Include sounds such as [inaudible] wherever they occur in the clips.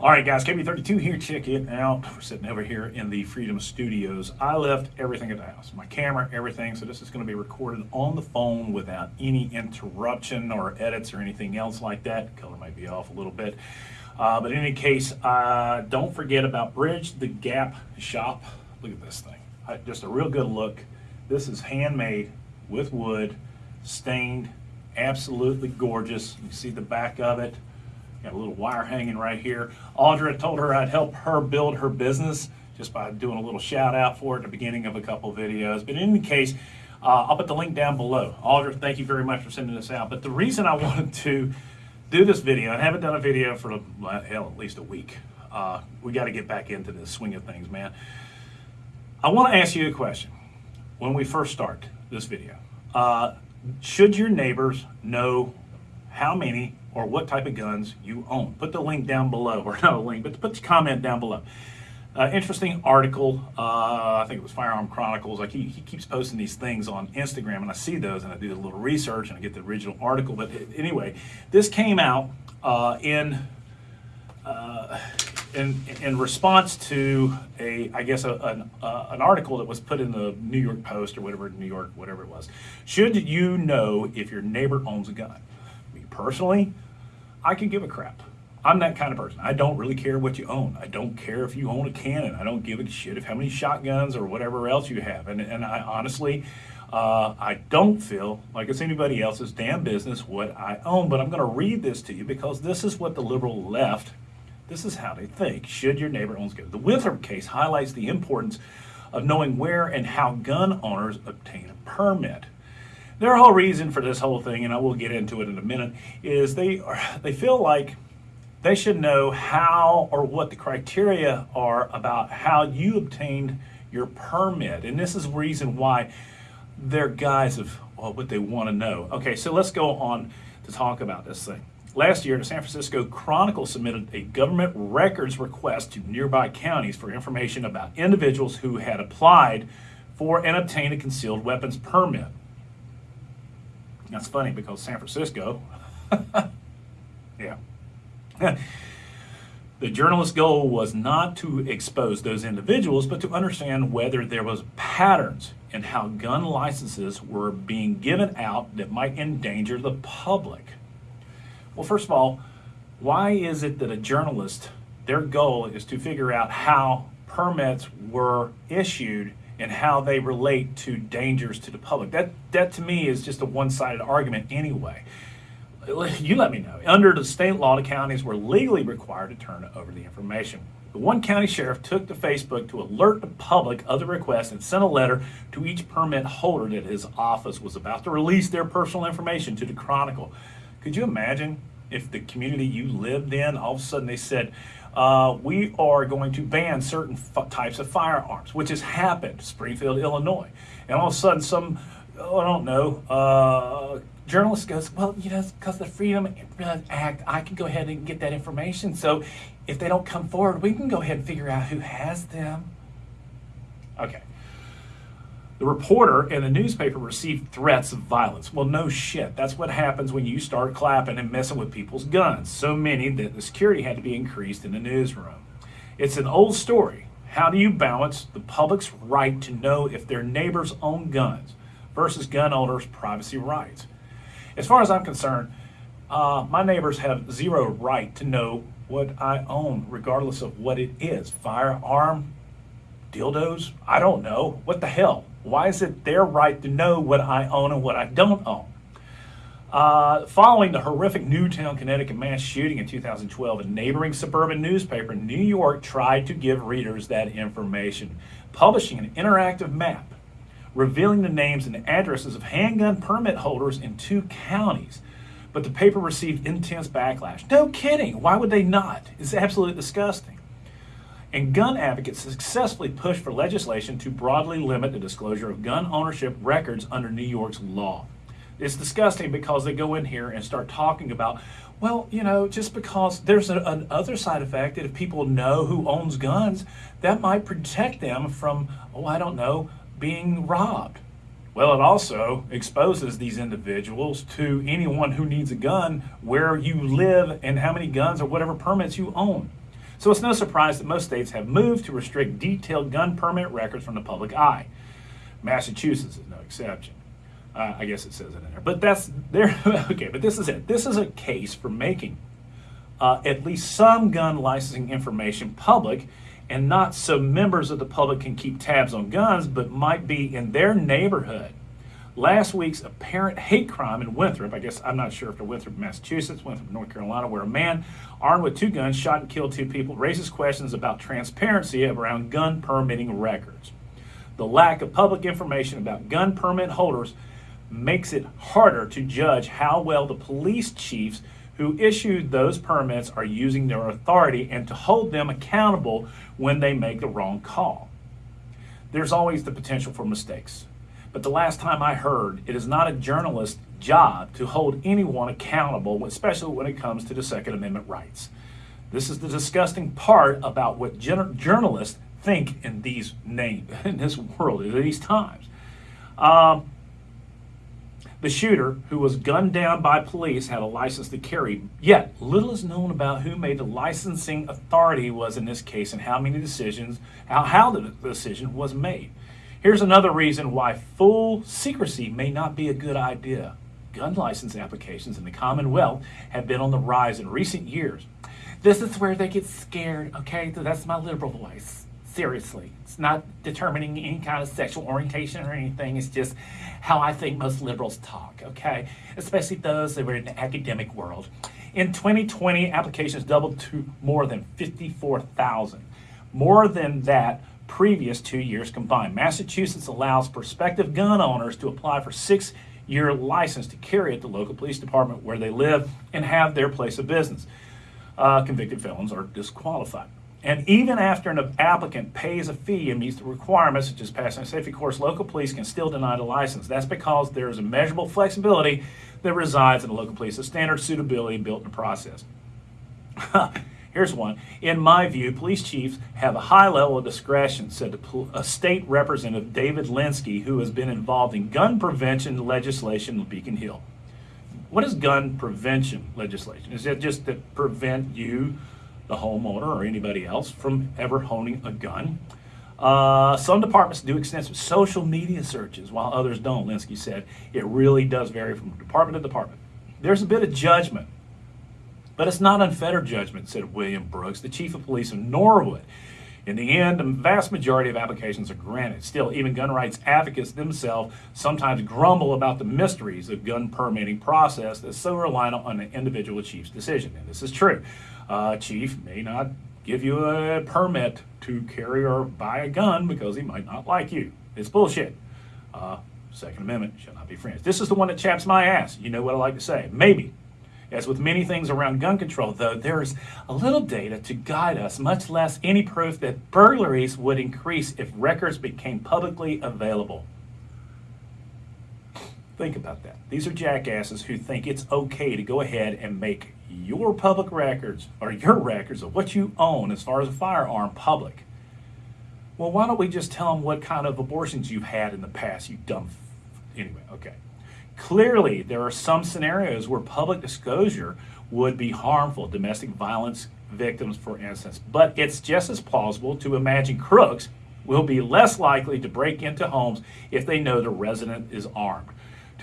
All right, guys, KB32 here. Check it out. We're sitting over here in the Freedom Studios. I left everything at the house, my camera, everything. So this is going to be recorded on the phone without any interruption or edits or anything else like that. Color might be off a little bit. Uh, but in any case, uh, don't forget about Bridge the Gap Shop. Look at this thing. Uh, just a real good look. This is handmade with wood, stained, absolutely gorgeous. You see the back of it. Got a little wire hanging right here. Audra told her I'd help her build her business just by doing a little shout out for it at the beginning of a couple videos. But in any case, uh, I'll put the link down below. Audra, thank you very much for sending this out. But the reason I [laughs] wanted to do this video, I haven't done a video for, hell, at least a week. Uh, we got to get back into the swing of things, man. I want to ask you a question when we first start this video. Uh, should your neighbors know how many or what type of guns you own. Put the link down below, or [laughs] not a link, but put the comment down below. Uh, interesting article. Uh, I think it was Firearm Chronicles. Like he, he keeps posting these things on Instagram, and I see those, and I do a little research, and I get the original article. But anyway, this came out uh, in, uh, in in response to a, I guess, a, an, uh, an article that was put in the New York Post or whatever, New York, whatever it was. Should you know if your neighbor owns a gun? Personally, I can give a crap. I'm that kind of person. I don't really care what you own. I don't care if you own a cannon. I don't give a shit if how many shotguns or whatever else you have. And, and I honestly, uh, I don't feel like it's anybody else's damn business what I own. But I'm going to read this to you because this is what the liberal left, this is how they think. Should your neighbor owns guns? The Winthrop case highlights the importance of knowing where and how gun owners obtain a permit. Their whole reason for this whole thing, and I will get into it in a minute, is they are, they feel like they should know how or what the criteria are about how you obtained your permit. And this is the reason why they're guys of well, what they want to know. Okay, so let's go on to talk about this thing. Last year, the San Francisco Chronicle submitted a government records request to nearby counties for information about individuals who had applied for and obtained a concealed weapons permit. That's funny because San Francisco, [laughs] yeah. [laughs] the journalist's goal was not to expose those individuals, but to understand whether there was patterns in how gun licenses were being given out that might endanger the public. Well, first of all, why is it that a journalist, their goal is to figure out how permits were issued and how they relate to dangers to the public. That, that to me is just a one-sided argument anyway. You let me know. Under the state law, the counties were legally required to turn over the information. The one county sheriff took to Facebook to alert the public of the request and sent a letter to each permit holder that his office was about to release their personal information to the Chronicle. Could you imagine if the community you lived in, all of a sudden they said, uh, we are going to ban certain types of firearms, which has happened, Springfield, Illinois. And all of a sudden some, oh, I don't know, uh, journalist goes, well, you know, because the Freedom Act, I can go ahead and get that information. So if they don't come forward, we can go ahead and figure out who has them. Okay. The reporter and the newspaper received threats of violence. Well, no shit. That's what happens when you start clapping and messing with people's guns. So many that the security had to be increased in the newsroom. It's an old story. How do you balance the public's right to know if their neighbors own guns versus gun owners' privacy rights? As far as I'm concerned, uh, my neighbors have zero right to know what I own, regardless of what it is. Firearm, dildos, I don't know. What the hell? Why is it their right to know what I own and what I don't own? Uh, following the horrific Newtown, Connecticut mass shooting in 2012, a neighboring suburban newspaper in New York tried to give readers that information, publishing an interactive map revealing the names and addresses of handgun permit holders in two counties. But the paper received intense backlash. No kidding. Why would they not? It's absolutely disgusting and gun advocates successfully pushed for legislation to broadly limit the disclosure of gun ownership records under New York's law. It's disgusting because they go in here and start talking about, well, you know, just because there's a, an other side effect that if people know who owns guns, that might protect them from, oh, I don't know, being robbed. Well, it also exposes these individuals to anyone who needs a gun, where you live and how many guns or whatever permits you own. So it's no surprise that most states have moved to restrict detailed gun permit records from the public eye. Massachusetts is no exception. Uh, I guess it says it in there, but that's there. [laughs] okay, but this is it. This is a case for making uh, at least some gun licensing information public, and not so members of the public can keep tabs on guns, but might be in their neighborhood. Last week's apparent hate crime in Winthrop, I guess I'm not sure if they're Winthrop, Massachusetts, Winthrop, North Carolina, where a man armed with two guns shot and killed two people, raises questions about transparency around gun permitting records. The lack of public information about gun permit holders makes it harder to judge how well the police chiefs who issued those permits are using their authority and to hold them accountable when they make the wrong call. There's always the potential for mistakes. But the last time I heard, it is not a journalist's job to hold anyone accountable, especially when it comes to the Second Amendment rights. This is the disgusting part about what journalists think in these names, [laughs] in this world, in these times. Um, the shooter, who was gunned down by police, had a license to carry. Yet, little is known about who made the licensing authority was in this case and how many decisions, how, how the decision was made. Here's another reason why full secrecy may not be a good idea. Gun license applications in the Commonwealth have been on the rise in recent years. This is where they get scared, okay? That's my liberal voice seriously. It's not determining any kind of sexual orientation or anything. It's just how I think most liberals talk, okay? Especially those that were in the academic world. In 2020, applications doubled to more than 54,000. More than that previous two years combined. Massachusetts allows prospective gun owners to apply for six year license to carry at the local police department where they live and have their place of business. Uh, convicted felons are disqualified. And even after an applicant pays a fee and meets the requirements, such as passing a safety course, local police can still deny the license. That's because there is a measurable flexibility that resides in the local police's standard suitability built in the process. [laughs] Here's one. In my view, police chiefs have a high level of discretion, said a state representative, David Linsky, who has been involved in gun prevention legislation in Beacon Hill. What is gun prevention legislation? Is it just to prevent you the homeowner or anybody else from ever honing a gun. Uh, some departments do extensive social media searches while others don't, Linsky said. It really does vary from department to department. There's a bit of judgment, but it's not unfettered judgment, said William Brooks, the chief of police of Norwood. In the end, the vast majority of applications are granted. Still, even gun rights advocates themselves sometimes grumble about the mysteries of gun permitting process that's so reliant on the individual chief's decision. And this is true uh, chief may not give you a permit to carry or buy a gun because he might not like you. It's bullshit. Uh, Second Amendment shall not be friends. This is the one that chaps my ass. You know what I like to say. Maybe. As with many things around gun control, though, there is a little data to guide us, much less any proof that burglaries would increase if records became publicly available. Think about that. These are jackasses who think it's okay to go ahead and make your public records or your records of what you own as far as a firearm public. Well, why don't we just tell them what kind of abortions you've had in the past, you dumb. Anyway, okay. Clearly, there are some scenarios where public disclosure would be harmful, domestic violence victims, for instance. But it's just as plausible to imagine crooks will be less likely to break into homes if they know the resident is armed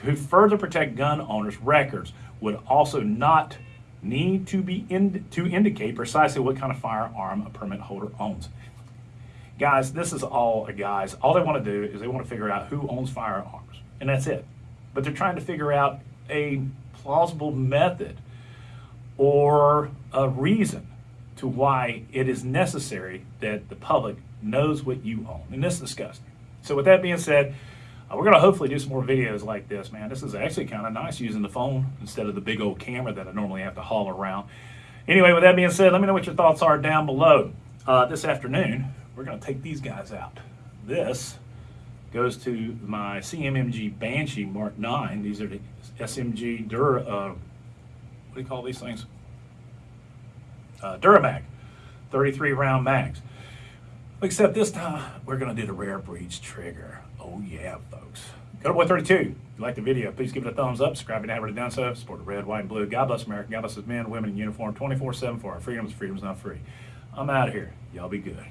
to further protect gun owners' records would also not need to be in, to indicate precisely what kind of firearm a permit holder owns. Guys, this is all guys. All they want to do is they want to figure out who owns firearms, and that's it. But they're trying to figure out a plausible method or a reason to why it is necessary that the public knows what you own. And this is disgusting. So with that being said, uh, we're going to hopefully do some more videos like this, man. This is actually kind of nice using the phone instead of the big old camera that I normally have to haul around. Anyway, with that being said, let me know what your thoughts are down below. Uh, this afternoon, we're going to take these guys out. This goes to my CMMG Banshee Mark 9. These are the SMG Dura, uh, what do you call these things? Uh, Duramag, 33 round mags. Except this time, we're to do the rare breeds trigger. Oh yeah, folks. Go to Boy 32. If you like the video, please give it a thumbs up. Subscribe if you haven't done so. Support the red, white, and blue. God bless America. God bless men, women in uniform 24-7 for our freedoms. Freedom's not free. I'm out of here. Y'all be good.